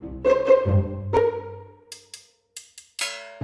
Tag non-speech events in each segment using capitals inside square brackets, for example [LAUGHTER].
Thank you.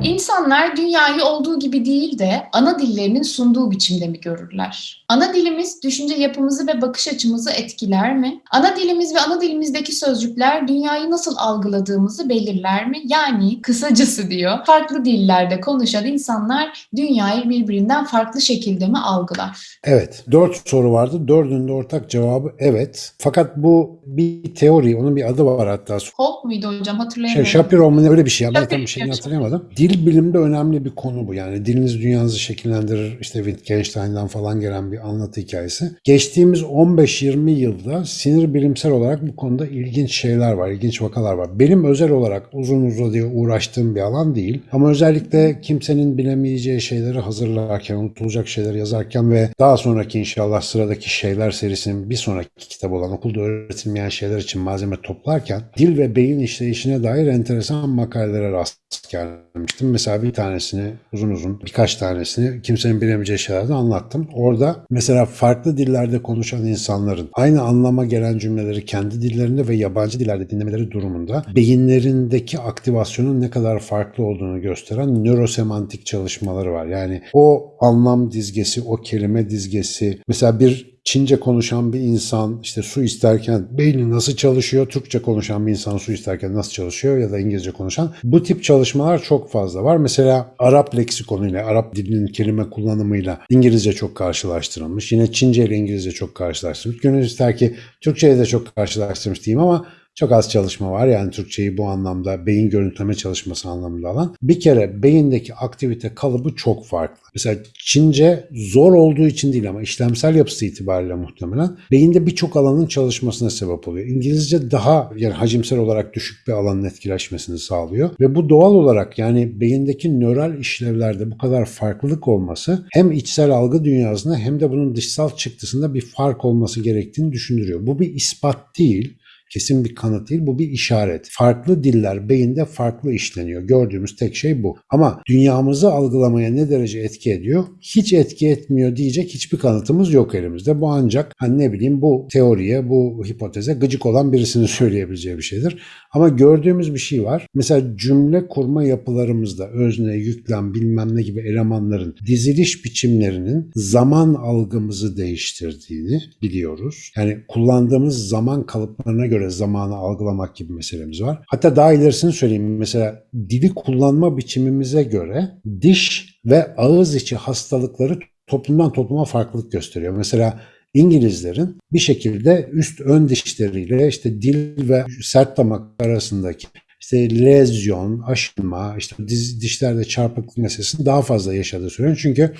İnsanlar dünyayı olduğu gibi değil de ana dillerinin sunduğu biçimde mi görürler? Ana dilimiz düşünce yapımızı ve bakış açımızı etkiler mi? Ana dilimiz ve ana dilimizdeki sözcükler dünyayı nasıl algıladığımızı belirler mi? Yani kısacası diyor, farklı dillerde konuşan insanlar dünyayı birbirinden farklı şekilde mi algılar? Evet. Dört soru vardı. Dördünün de ortak cevabı evet. Fakat bu bir teori. Onun bir adı var hatta. Hope muydu hocam Şey, hatırlayamadım. Shapiro mu ne öyle bir şey. Ben tam bir şeyini hatırlayamadım. Dil bilimde önemli bir konu bu. Yani diliniz dünyanızı şekillendirir. İşte Wittgenstein'dan falan gelen bir anlatı hikayesi. Geçtiğimiz 15-20 yılda sinir bilimsel olarak bu konuda ilginç şeyler var. ilginç vakalar var. Benim özel olarak uzun uzadıya uğraştığım bir alan değil. Ama özellikle kimsenin bilemeyeceği şeyleri hazırlarken, unutulacak şeyleri yazarken ve daha sonraki inşallah sıradaki şeyler serisinin bir sonraki kitabı olan okulda öğretilmeyen şeyler için malzeme toplarken dil ve beyin işleyişine dair enteresan makalelere rast gelmiştim. Mesela bir tanesini uzun uzun birkaç tanesini kimsenin bilemeyeceği şeylerde anlattım. Orada mesela farklı dillerde konuşan insanların aynı anlama gelen cümleleri kendi dillerinde ve yabancı dillerde dinlemeleri durumunda beyinlerindeki aktivasyonun ne kadar farklı olduğunu gösteren nörosemantik çalışmaları var. Yani o anlam dizgesi, o kelime dizgesi mesela bir Çince konuşan bir insan işte su isterken beyni nasıl çalışıyor, Türkçe konuşan bir insan su isterken nasıl çalışıyor ya da İngilizce konuşan. Bu tip çalışmalar çok fazla var. Mesela Arap leksikonuyla, Arap dilinin kelime kullanımıyla İngilizce çok karşılaştırılmış. Yine Çince ile İngilizce çok karşılaştırılmış. Gönül ister ki Türkçe ile de çok karşılaştırmış diyeyim ama çok az çalışma var yani Türkçeyi bu anlamda beyin görüntüleme çalışması anlamında alan. Bir kere beyindeki aktivite kalıbı çok farklı. Mesela Çince zor olduğu için değil ama işlemsel yapısı itibariyle muhtemelen beyinde birçok alanın çalışmasına sebep oluyor. İngilizce daha yani hacimsel olarak düşük bir alanın etkileşmesini sağlıyor ve bu doğal olarak yani beyindeki nöral işlevlerde bu kadar farklılık olması hem içsel algı dünyasında hem de bunun dışsal çıktısında bir fark olması gerektiğini düşündürüyor. Bu bir ispat değil kesin bir kanıt değil bu bir işaret. Farklı diller beyinde farklı işleniyor. Gördüğümüz tek şey bu. Ama dünyamızı algılamaya ne derece etki ediyor? Hiç etki etmiyor diyecek hiçbir kanıtımız yok elimizde. Bu ancak hani ne bileyim bu teoriye, bu hipoteze gıcık olan birisinin [LAUGHS] söyleyebileceği bir şeydir. Ama gördüğümüz bir şey var. Mesela cümle kurma yapılarımızda özne, yüklem, bilmem ne gibi elemanların diziliş biçimlerinin zaman algımızı değiştirdiğini biliyoruz. Yani kullandığımız zaman kalıplarına göre zamanı algılamak gibi meselemiz var. Hatta daha ilerisini söyleyeyim. Mesela dili kullanma biçimimize göre diş ve ağız içi hastalıkları toplumdan topluma farklılık gösteriyor. Mesela İngilizlerin bir şekilde üst ön dişleriyle işte dil ve sert damak arasındaki işte lezyon, aşınma, işte dişlerde çarpıklık meselesini daha fazla yaşadığı söyleniyor. Çünkü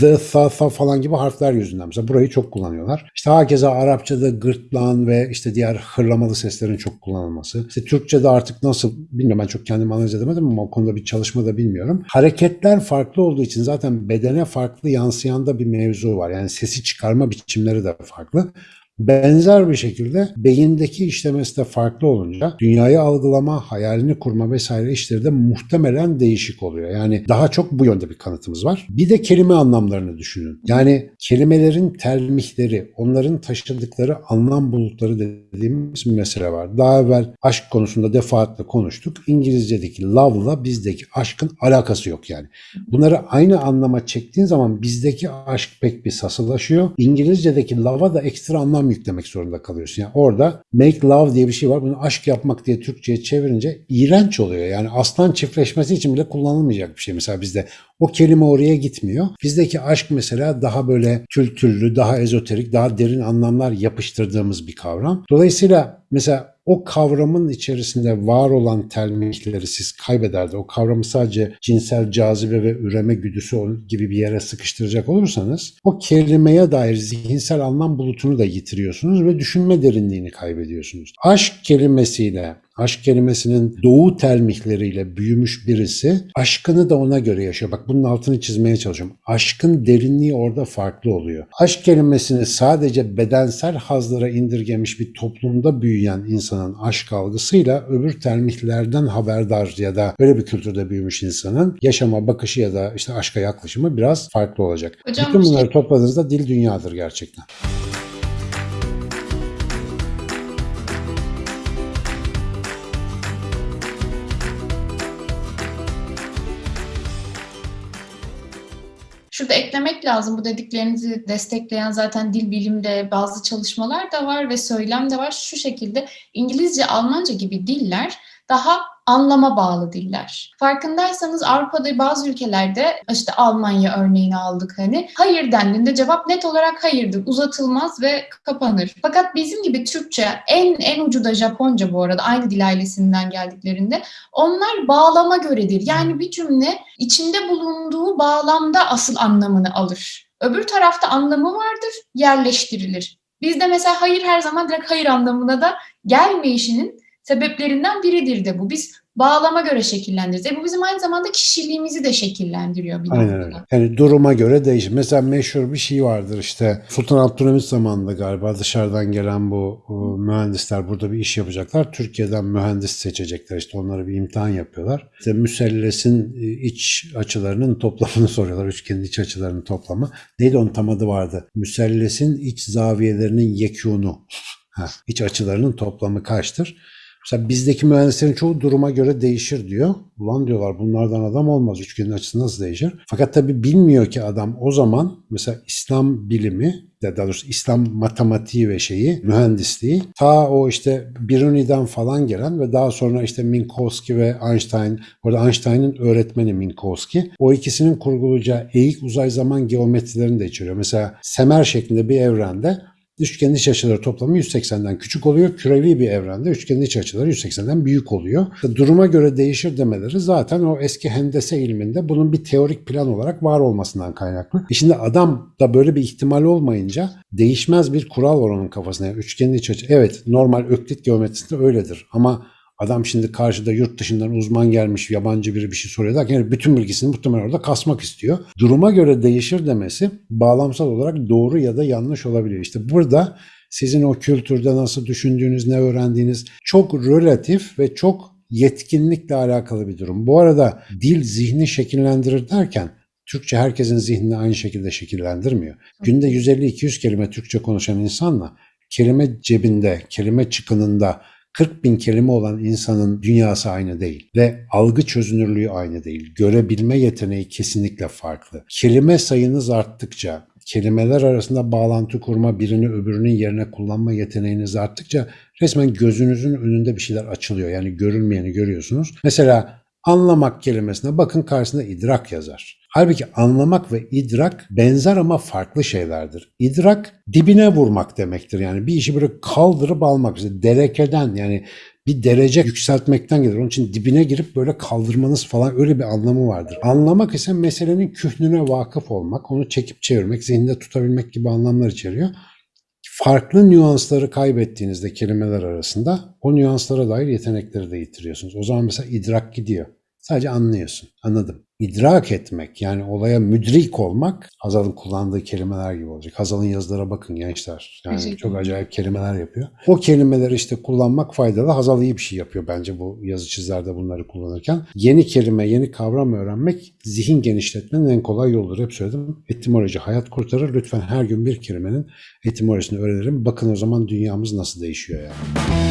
the, tha, tha falan gibi harfler yüzünden. Mesela burayı çok kullanıyorlar. İşte hakeza Arapçada gırtlağın ve işte diğer hırlamalı seslerin çok kullanılması. İşte Türkçe'de artık nasıl bilmiyorum ben çok kendimi analiz edemedim ama o konuda bir çalışma da bilmiyorum. Hareketler farklı olduğu için zaten bedene farklı yansıyan da bir mevzu var. Yani sesi çıkarma biçimleri de farklı. Benzer bir şekilde beyindeki işlemesi de farklı olunca dünyayı algılama, hayalini kurma vesaire işleri de muhtemelen değişik oluyor. Yani daha çok bu yönde bir kanıtımız var. Bir de kelime anlamlarını düşünün. Yani kelimelerin telmihleri, onların taşıdıkları anlam bulutları dediğimiz bir mesele var. Daha evvel aşk konusunda defaatle konuştuk. İngilizce'deki love'la bizdeki aşkın alakası yok yani. Bunları aynı anlama çektiğin zaman bizdeki aşk pek bir sasılaşıyor. İngilizce'deki love'a da ekstra anlam yüklemek zorunda kalıyorsun. Yani orada make love diye bir şey var. Bunu aşk yapmak diye Türkçe'ye çevirince iğrenç oluyor. Yani aslan çiftleşmesi için bile kullanılmayacak bir şey. Mesela bizde o kelime oraya gitmiyor. Bizdeki aşk mesela daha böyle kültürlü, daha ezoterik, daha derin anlamlar yapıştırdığımız bir kavram. Dolayısıyla mesela o kavramın içerisinde var olan telmihleri siz kaybederdi. O kavramı sadece cinsel cazibe ve üreme güdüsü gibi bir yere sıkıştıracak olursanız o kelimeye dair zihinsel anlam bulutunu da yitiriyorsunuz ve düşünme derinliğini kaybediyorsunuz. Aşk kelimesiyle aşk kelimesinin doğu telmihleriyle büyümüş birisi aşkını da ona göre yaşıyor. Bak bunun altını çizmeye çalışıyorum. Aşkın derinliği orada farklı oluyor. Aşk kelimesini sadece bedensel hazlara indirgemiş bir toplumda büyüyen insanın aşk algısıyla öbür termihlerden haberdar ya da böyle bir kültürde büyümüş insanın yaşama bakışı ya da işte aşka yaklaşımı biraz farklı olacak. Hocam, Bütün bir şey- bunları topladığınızda dil dünyadır gerçekten. Şurada eklemek lazım bu dediklerinizi destekleyen zaten dil bilimde bazı çalışmalar da var ve söylem de var. Şu şekilde İngilizce, Almanca gibi diller daha anlama bağlı diller. Farkındaysanız Avrupa'da bazı ülkelerde işte Almanya örneğini aldık hani hayır dendiğinde cevap net olarak hayırdır. Uzatılmaz ve kapanır. Fakat bizim gibi Türkçe en en ucu da Japonca bu arada aynı dil ailesinden geldiklerinde onlar bağlama göredir. Yani bir cümle içinde bulunduğu bağlamda asıl anlamını alır. Öbür tarafta anlamı vardır, yerleştirilir. Bizde mesela hayır her zaman direkt hayır anlamına da gelmeyişinin sebeplerinden biridir de bu. Biz bağlama göre şekillendiririz. E bu bizim aynı zamanda kişiliğimizi de şekillendiriyor bir Aynen öyle. Yani duruma göre değişir. Mesela meşhur bir şey vardır işte Sultan Abdülhamit zamanında galiba dışarıdan gelen bu e, mühendisler burada bir iş yapacaklar. Türkiye'den mühendis seçecekler. İşte onlara bir imtihan yapıyorlar. İşte müsellesin e, iç açılarının toplamını [LAUGHS] soruyorlar. Üçgenin iç açılarının toplamı. Neydi onun tam adı vardı? Müsellesin iç zaviyelerinin yekûnu. [LAUGHS] Ha, iç açılarının toplamı kaçtır? Mesela bizdeki mühendislerin çoğu duruma göre değişir diyor. Ulan diyorlar bunlardan adam olmaz. Üçgenin açısı nasıl değişir? Fakat tabii bilmiyor ki adam o zaman mesela İslam bilimi daha doğrusu İslam matematiği ve şeyi, mühendisliği ta o işte Biruni'den falan gelen ve daha sonra işte Minkowski ve Einstein, orada Einstein'ın öğretmeni Minkowski, o ikisinin kurgulayacağı eğik uzay zaman geometrilerini de içeriyor. Mesela semer şeklinde bir evrende Üçgenin iç açıları toplamı 180'den küçük oluyor. Kürevi bir evrende üçgenin iç açıları 180'den büyük oluyor. Duruma göre değişir demeleri zaten o eski hendese ilminde bunun bir teorik plan olarak var olmasından kaynaklı. E şimdi adam da böyle bir ihtimal olmayınca değişmez bir kural var onun kafasına. Yani üçgenin iç açı. Evet normal öklit geometrisinde öyledir ama Adam şimdi karşıda yurt dışından uzman gelmiş yabancı biri bir şey soruyor derken yani bütün bilgisini muhtemelen orada kasmak istiyor. Duruma göre değişir demesi bağlamsal olarak doğru ya da yanlış olabiliyor. İşte burada sizin o kültürde nasıl düşündüğünüz, ne öğrendiğiniz çok relatif ve çok yetkinlikle alakalı bir durum. Bu arada dil zihni şekillendirir derken Türkçe herkesin zihnini aynı şekilde şekillendirmiyor. Günde 150-200 kelime Türkçe konuşan insanla kelime cebinde, kelime çıkınında 40 bin kelime olan insanın dünyası aynı değil ve algı çözünürlüğü aynı değil. Görebilme yeteneği kesinlikle farklı. Kelime sayınız arttıkça, kelimeler arasında bağlantı kurma, birini öbürünün yerine kullanma yeteneğiniz arttıkça resmen gözünüzün önünde bir şeyler açılıyor. Yani görülmeyeni görüyorsunuz. Mesela anlamak kelimesine bakın karşısında idrak yazar. Halbuki anlamak ve idrak benzer ama farklı şeylerdir. İdrak dibine vurmak demektir. Yani bir işi böyle kaldırıp almak. İşte derekeden yani bir derece yükseltmekten gelir. Onun için dibine girip böyle kaldırmanız falan öyle bir anlamı vardır. Anlamak ise meselenin kühnüne vakıf olmak, onu çekip çevirmek, zihinde tutabilmek gibi anlamlar içeriyor. Farklı nüansları kaybettiğinizde kelimeler arasında o nüanslara dair yetenekleri de yitiriyorsunuz. O zaman mesela idrak gidiyor. Sadece anlıyorsun. Anladım. İdrak etmek yani olaya müdrik olmak Hazal'ın kullandığı kelimeler gibi olacak. Hazal'ın yazılara bakın gençler. Yani çok acayip kelimeler yapıyor. O kelimeleri işte kullanmak faydalı. Hazal iyi bir şey yapıyor bence bu yazı çizlerde bunları kullanırken. Yeni kelime, yeni kavram öğrenmek zihin genişletmenin en kolay yoludur. Hep söyledim. Etimoloji hayat kurtarır. Lütfen her gün bir kelimenin etimolojisini öğrenelim. Bakın o zaman dünyamız nasıl değişiyor yani.